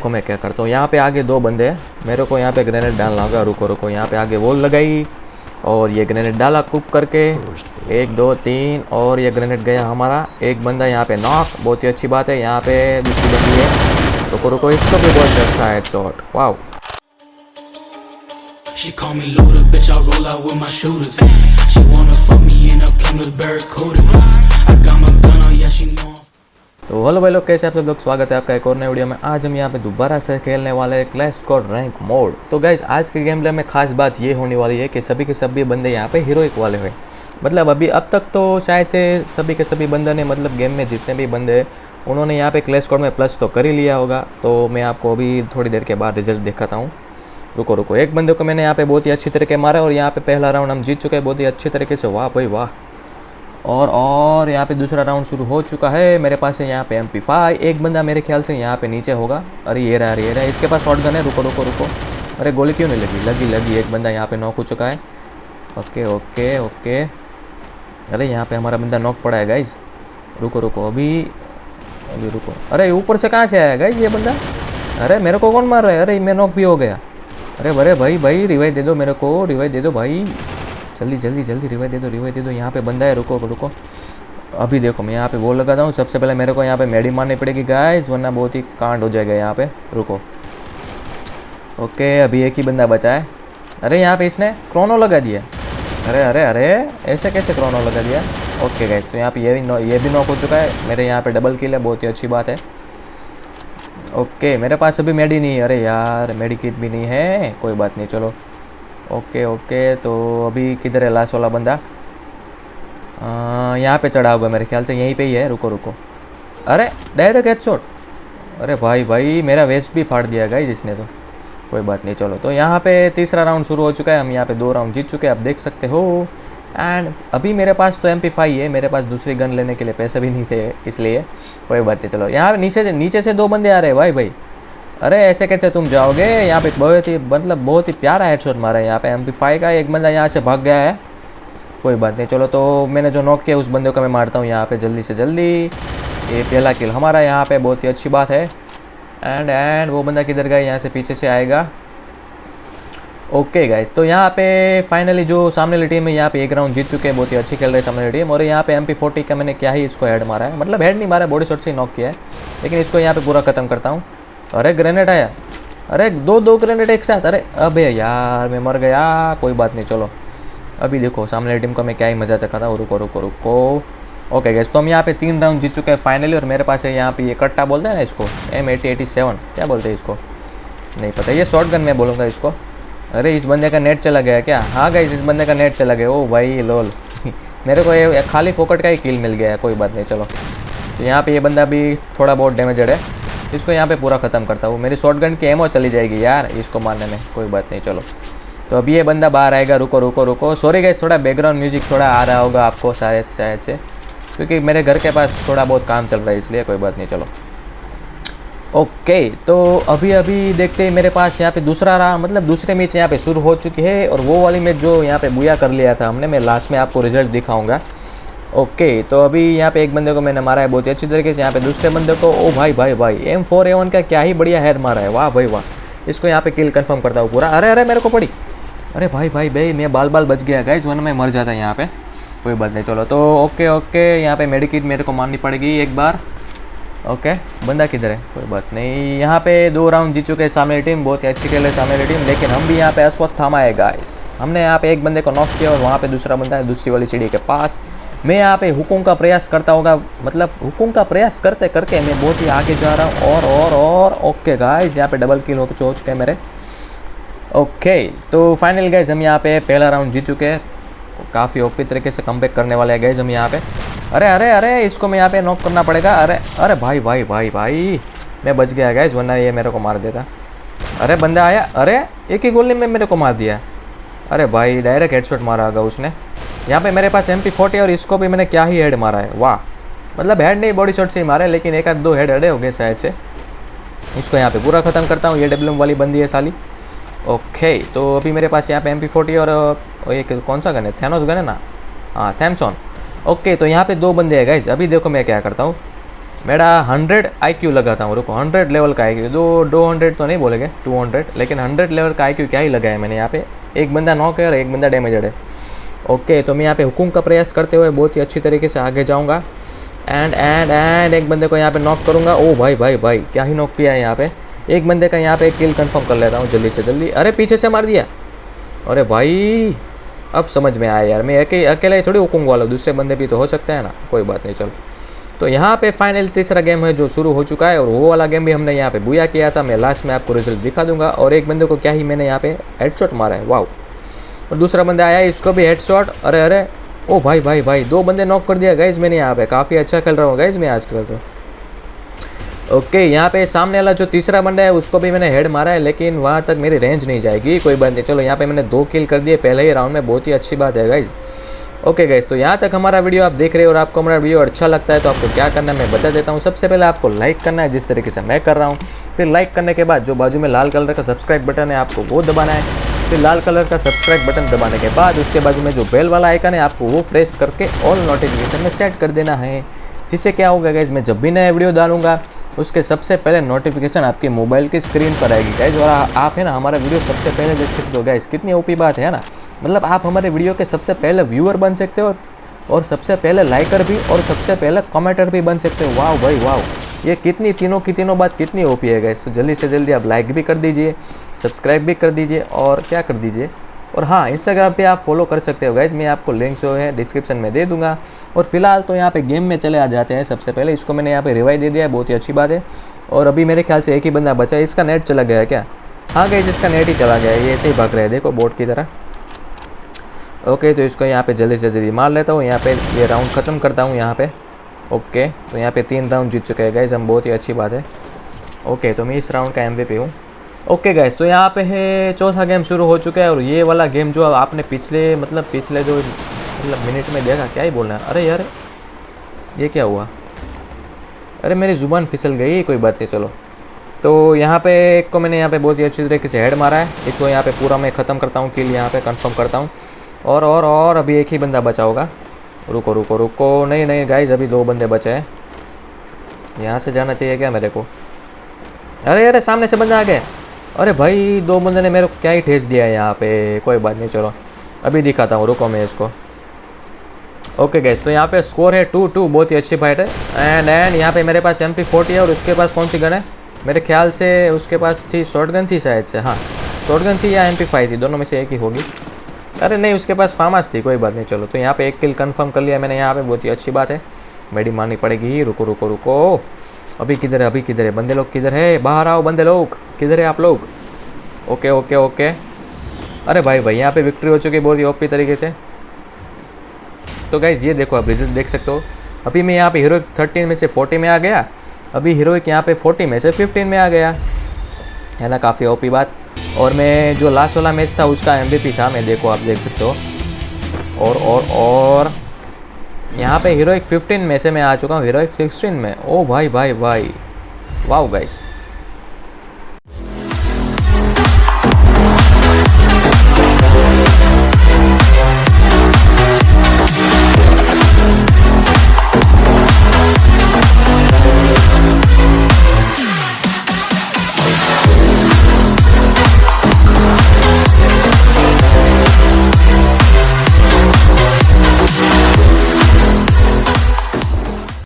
देखो मैं क्या करता हूँ? यहाँ पे आगे दो बंदे हैं। मेरे को यहाँ पे ग्रेनेड डालना होगा। रुको रुको। यहाँ पे आगे वॉल लगाई और ये ग्रेनेड डाला कुक करके। एक दो तीन और ये ग्रेनेड गया हमारा। एक बंदा यहाँ पे नॉक बहुत ही अच्छी बात है। यहाँ पे दूसरी बंदी है। रुको रुको। इसको भी बहुत अच्छा हेड शॉट वाह She call me loader, bitch. I roll out with my shooters. She wanna fuck me in a Plymouth Barracuda. I got my gun on, yeah, she तो हेलो भाई लोग, कैसे आप सब लोग? स्वागत है आपका एक और नए वीडियो में। आज हम यहाँ पे दोबारा से खेलने वाले हैं क्लैश स्क्वाड रैंक मोड तो गाइज़ आज के गेम प्ले में खास बात ये होने वाली है कि सभी के सभी बंदे यहाँ पे हीरोइक वाले हुए मतलब अभी अब तक तो शायद से सभी के सभी बंदे ने मतलब गेम में जितने भी बंदे हैं, उन्होंने यहाँ पे क्लैश स्क्वाड में प्लस तो कर ही लिया होगा। तो मैं आपको अभी थोड़ी देर के बाद रिज़ल्ट दिखाता हूँ। रुको रुको, एक बंदे को मैंने यहाँ पे बहुत ही अच्छी तरीके मारा और यहाँ पे पहला राउंड हम जीत चुके हैं। बहुत ही अच्छी तरीके से। वाह भाई, वाह। और और यहाँ पे दूसरा राउंड शुरू हो चुका है। मेरे पास है यहाँ पे एम पी एक बंदा मेरे ख्याल से यहाँ पे नीचे होगा। अरे ये रहा ये रहा। इसके पास शॉर्ट गन है। रुको रुको रुको। अरे गोली क्यों नहीं लगी? लगी लगी। एक बंदा यहाँ पे नॉक हो चुका है। Okay okay okay. अरे यहाँ पे हमारा बंदा नॉक पड़ा है गाइज़ रुको रुको। अभी अभी रुको। अरे ऊपर से कहाँ से आया गाइज़ ये बंदा? अरे मेरे को कौन मार रहा है? अरे मैं नॉक भी हो गया। अरे अरे भाई भाई रिवाइव दे दो मेरे को। रिवाइव दे दो भाई। जल्दी जल्दी जल्दी रिवाइव दे दो रिवाइव दे दो। यहाँ पे बंदा है, रुको रुको। अभी देखो, मैं यहाँ पे वो लगाता हूँ। सबसे पहले मेरे को यहाँ पे मेडी मारनी पड़ेगी गाइस वरना बहुत ही कांड हो जाएगा यहाँ पे। रुको। ओके, अभी एक ही बंदा बचा है। अरे, यहाँ पे इसने क्रोनो लगा दिया। अरे अरे अरे, ऐसे कैसे क्रोनो लगा दिया? ओके गाइस तो यहाँ पे ये भी नो- ये भी नॉक हो चुका है। मेरे यहाँ पे डबल किल है, बहुत ही अच्छी बात है। ओके, मेरे पास अभी मेडी नहीं है। अरे यार, मेडी किट भी नहीं है। कोई बात नहीं, चलो। ओके ओके तो अभी किधर है लास्ट वाला बंदा? यहाँ पे चढ़ा होगा मेरे ख्याल से, यहीं पे ही है, रुको रुको। अरे डायरेक्ट हेडशॉट अरे भाई भाई, मेरा वेस्ट भी फाड़ दिया गाई जिसने तो। कोई बात नहीं, चलो तो यहाँ पे तीसरा राउंड शुरू हो चुका है, हम यहाँ पे दो राउंड जीत चुके हैं, आप देख सकते हो। एंड अभी मेरे पास तो एम पी है, मेरे पास दूसरी गन लेने के लिए पैसे भी नहीं थे, इसलिए। कोई बात नहीं, चलो, यहाँ नीचे से नीचे से दो बंदे आ रहे हैं, भाई भाई। अरे, ऐसे कैसे तुम जाओगे? यहाँ पे बहुत ही मतलब बहुत ही प्यारा हेडशॉट मारा है यहाँ पे। एम का एक बंदा यहाँ से भाग गया है। कोई बात नहीं, चलो तो मैंने जो नॉक किया, उस बंदे को मैं मारता हूँ यहाँ पे जल्दी से जल्दी। ये पहला किल हमारा यहाँ पे, बहुत ही अच्छी बात है। एंड एंड वो बंदा किधर गया? यहाँ से पीछे से आएगा। ओके गाइस तो यहाँ पे फाइनली जो सामने वाली टीम है, यहाँ पे एक राउंड जीत चुके हैं, बहुत ही अच्छी खेल रही है सामने टीम और यहाँ पे एम पी का मैंने क्या ही इसको हेड मारा है। मतलब हेड नहीं मारा बॉडी शॉट से नॉक किया है। लेकिन इसको यहाँ पे पूरा ख़त्म करता हूँ। अरे ग्रेनेड आया। अरे दो दो ग्रेनेड एक साथ। अरे अबे यार, मैं मर गया। कोई बात नहीं, चलो। अभी देखो, सामने टीम को मैं क्या ही मज़ा चखा था। रुको रुको रुको। ओके गैस तो हम यहाँ पे तीन राउंड जीत चुके हैं फाइनली और मेरे पास है यहाँ पे ये कट्टा बोलते हैं ना इसको। एम एटी एटी सेवन क्या बोलते हैं इसको? नहीं पता। ये शॉर्ट गन मैं बोलूँगा इसको। अरे इस बंदे का नेट चला गया क्या? हाँ गाइस इस बंदे का नेट चला गया। ओ भाई लोल मेरे को ये खाली फोकट का ही किल मिल गया है। कोई बात नहीं, चलो। तो यहाँ पे ये बंदा भी थोड़ा बहुत डैमेजड है। इसको यहाँ पे पूरा ख़त्म करता हूँ। मेरी शॉर्ट गन की एमओ चली जाएगी यार, इसको मारने में। कोई बात नहीं, चलो। तो अभी ये बंदा बाहर आएगा। रुको रुको रुको। सॉरी गाइस थोड़ा बैकग्राउंड म्यूज़िक थोड़ा आ रहा होगा आपको शायद शायद से। क्योंकि मेरे घर के पास थोड़ा बहुत काम चल रहा है, इसलिए कोई बात नहीं, चलो। ओके तो अभी अभी देखते हैं, मेरे पास यहाँ पे दूसरा रहा। मतलब दूसरे मैच यहाँ पे शुरू हो चुकी है और वो वाली मैच जो यहाँ पे बुया कर लिया था हमने, मैं लास्ट में आपको रिज़ल्ट दिखाऊँगा। ओके तो अभी यहाँ पे एक बंदे को मैंने मारा है, बहुत ही अच्छी तरीके से यहाँ पे दूसरे बंदे को, ओ भाई भाई भाई एम फोर ए वन का क्या ही बढ़िया हेड मारा है, वाह, भाई, वाह। इसको यहाँ पे किल कंफर्म करता हूँ पूरा। अरे अरे, मेरे को पड़ी। अरे भाई भाई भाई, मैं बाल बाल बच गया गाइज़ वरना मैं मर जाता यहाँ पे। कोई बात नहीं, चलो तो ओके ओके, यहाँ पे मेडिकिट मेरे को मारनी पड़ेगी एक बार। ओके, बंदा किधर है? कोई बात नहीं, यहाँ पे दो राउंड जीत चुके हैं सामने टीम बहुत ही अच्छी खेल है सामने टीम लेकिन हम भी यहाँ पे अश्वत्थामा है गाइस हमने यहाँ पे एक बंदे को नॉक किया और वहाँ पे दूसरा बंदा है, दूसरी वाली सीढ़ी के पास। मैं यहाँ पे हुकुम का प्रयास करता होगा। मतलब हुकुम का प्रयास करते करके मैं बहुत ही आगे जा रहा हूँ। और और और ओके गाइस यहाँ पे डबल किल हो हो चुके हैं मेरे। ओके तो फाइनल गाइज़ हम यहाँ पे पहला राउंड जीत चुके हैं। काफ़ी ओपी तरीके से कम करने वाले हैं गाइज़ हम यहाँ पे। अरे अरे अरे, इसको मैं यहाँ पे नॉक करना पड़ेगा। अरे अरे भाई भाई भाई भाई, मैं बच गया गाइज़ वरना ये मेरे को मार देता। अरे, बंदा आया। अरे, एक ही गोली में मेरे को मार दिया। अरे भाई डायरेक्ट हेडशॉट मारा होगा उसने। यहाँ पे मेरे पास एम पी और इसको भी मैंने क्या ही हेड मारा है? वाह। मतलब हेड नहीं बॉडी शॉट से ही मारा है, लेकिन एक आध दो हेड अड़े हो गए शायद से। इसको यहाँ पे पूरा ख़त्म करता हूँ, ये WM वाली बंदी है साली। ओके तो अभी मेरे पास यहाँ पे एम पी और एक कौन सा गन है? थैनोस गन है ना? हाँ थैमसॉन ओके तो यहाँ पे दो बंदे हैं गाइज़ अभी देखो मैं क्या करता हूँ। मेरा हंड्रेड आई क्यू लगाता हूँ, रुको हंड्रेड लेवल का IQ दो दो हंड्रेड तो नहीं बोलेंगे टू हंड्रेड लेकिन हंड्रेड लेवल का आई क्यू क्या ही लगाया मैंने यहाँ पे। एक बंदा नॉक है और एक बंदा डैमेजड है। ओके तो मैं यहाँ पे हुकुम का प्रयास करते हुए बहुत ही अच्छी तरीके से आगे जाऊँगा। एंड एंड एंड एक बंदे को यहाँ पे नॉक करूँगा। ओ भाई भाई भाई क्या ही नॉक किया है यहाँ पे। एक बंदे का यहाँ पे किल कंफर्म कर लेता हूँ जल्दी से जल्दी। अरे पीछे से मार दिया। अरे भाई अब समझ में आया यार। मैं अके, अकेला ही थोड़ी हुकुम वाला दूसरे बंदे भी तो हो सकते हैं ना। कोई बात नहीं चलो। तो यहाँ पे फाइनल तीसरा गेम है जो शुरू हो चुका है और वो वाला गेम भी हमने यहाँ पे बुया किया था। मैं लास्ट में आपको रिज़ल्ट दिखा दूँगा। और एक बंदे को क्या ही मैंने यहाँ पे हेडशॉट मारा है। वाह और दूसरा बंदा आया, इसको भी हेडशॉट अरे अरे। ओ भाई भाई भाई, दो बंदे नॉक कर दिया। गाइज़ मैंने यहाँ पे काफ़ी अच्छा खेल रहा हूँ। गाइज़ मैं आजकल तो ओके यहाँ पे सामने वाला जो तीसरा बंदा है, उसको भी मैंने हेड मारा है, लेकिन वहाँ तक मेरी रेंज नहीं जाएगी। कोई बात नहीं। चलो, यहाँ पे मैंने दो किल कर दिए। पहले ही राउंड में बहुत ही अच्छी बात है गाइज़ ओके गाइज़ तो यहाँ तक हमारा वीडियो आप देख रहे हो और आपको हमारा वीडियो अच्छा लगता है तो आपको क्या करना है, मैं बता देता हूँ। सबसे पहले आपको लाइक करना है, जिस तरीके से मैं कर रहा हूँ। फिर लाइक करने के बाद जो बाजू में लाल कलर का सब्सक्राइब बटन है, आपको वो दबाना है। फिर लाल कलर का सब्सक्राइब बटन दबाने के बाद उसके बाजू में जो बेल वाला आइकन है, आपको वो प्रेस करके ऑल नोटिफिकेशन में सेट कर देना है। जिससे क्या होगा गाइज़ मैं जब भी नया वीडियो डालूँगा, उसके सबसे पहले नोटिफिकेशन आपके मोबाइल की स्क्रीन पर आएगी। गाइज़ और आप है ना, हमारा वीडियो सबसे पहले देख सकते हो गाइज़ कितनी ओपी बात है ना? मतलब आप हमारे वीडियो के सबसे पहले व्यूअर बन सकते हो और सबसे पहले लाइकर भी और सबसे पहले कमेंटर भी बन सकते हो। वाह भाई वाह ये कितनी तीनों की तीनों बात कितनी ओपी है गैस तो जल्दी से जल्दी आप लाइक भी कर दीजिए सब्सक्राइब भी कर दीजिए और क्या कर दीजिए? और हाँ इंस्टाग्राम पे आप फॉलो कर सकते हो गाइज़ मैं आपको लिंक जो है डिस्क्रिप्शन में दे दूँगा। और फ़िलहाल तो यहाँ पे गेम में चले आ जाते हैं सबसे पहले। इसको मैंने यहाँ पे रिवाइव दे दिया है, बहुत ही अच्छी बात है। और अभी मेरे ख्याल से एक ही बंदा बचा है। इसका नेट चला गया है क्या? हाँ गई इसका नेट ही चला गया है। ये ऐसे ही भाग रहा है, देखो बोट की तरह। ओके तो इसको यहाँ पे जल्दी से जल्दी मार लेता हूँ। यहाँ पे ये राउंड ख़त्म करता हूँ यहाँ पे। ओके तो यहाँ पे तीन राउंड जीत चुके हैं गाइज़ हम बहुत ही अच्छी बात है। ओके तो मैं इस राउंड का एम वी हूँ। ओके गाइज़ तो यहाँ पे है, चौथा गेम शुरू हो चुका है और ये वाला गेम जो आपने पिछले मतलब पिछले जो मतलब मिनट में देखा, क्या ही बोलना है? अरे यार, ये क्या हुआ? अरे मेरी ज़ुबान फिसल गई, कोई बात नहीं, चलो। तो यहाँ पे एक को मैंने यहाँ पे बहुत ही अच्छी तरीके से हेड मारा है। इसको यहाँ पे पूरा मैं ख़त्म करता हूँ किल यहाँ पे कंफर्म करता हूँ। और और और, अभी एक ही बंदा बचा होगा। रुको रुको रुको। नहीं नहीं गाइज़ अभी दो बंदे बचे हैं। यहाँ से जाना चाहिए क्या मेरे को? अरे अरे, सामने से बंदा आ गया। अरे भाई, दो बंदे ने मेरे को क्या ही ठेस दिया है यहाँ पे। कोई बात नहीं, चलो। अभी दिखाता हूँ, रुको मैं इसको। ओके गैस तो यहाँ पे स्कोर है टू टू बहुत ही अच्छी फाइट है। एंड एंड यहाँ पे मेरे पास एम पी फोर्टी है और उसके पास कौन सी गन है? मेरे ख्याल से उसके पास थी शॉर्ट गन थी शायद से। हाँ शॉर्ट गन थी या एम पी फाइव थी। दोनों में से एक ही होगी। अरे नहीं, उसके पास फार्मास थी कोई बात नहीं, चलो तो यहाँ पे एक किल कंफर्म कर लिया मैंने, यहाँ पे बहुत ही अच्छी बात है। मेडी मारनी पड़ेगी, रुको रुको रुको। अभी किधर है, अभी किधर है? बंदे लोग किधर है? बाहर आओ, बंदे लोग। किधर है आप लोग? ओके ओके ओके अरे भाई भाई, यहाँ पे विक्ट्री हो चुकी है, बहुत ही ओपी तरीके से। तो गाइज़ ये देखो, आप रिज़ल्ट देख सकते हो। अभी मैं यहाँ पे हीरो थर्टीन में से फोर्टी में आ गया। अभी हीरोइक यहाँ पे फोर्टी में से फिफ्टीन में आ गया। है ना, काफ़ी ओपी बात। और मैं जो लास्ट वाला मैच था, उसका एम था, मैं देखो, आप देख सकते हो। और और और यहाँ पे हीरोइक 15 में से मैं आ चुका हूँ हीरोइक 16 में। ओ भाई भाई भाई। वाह गाइस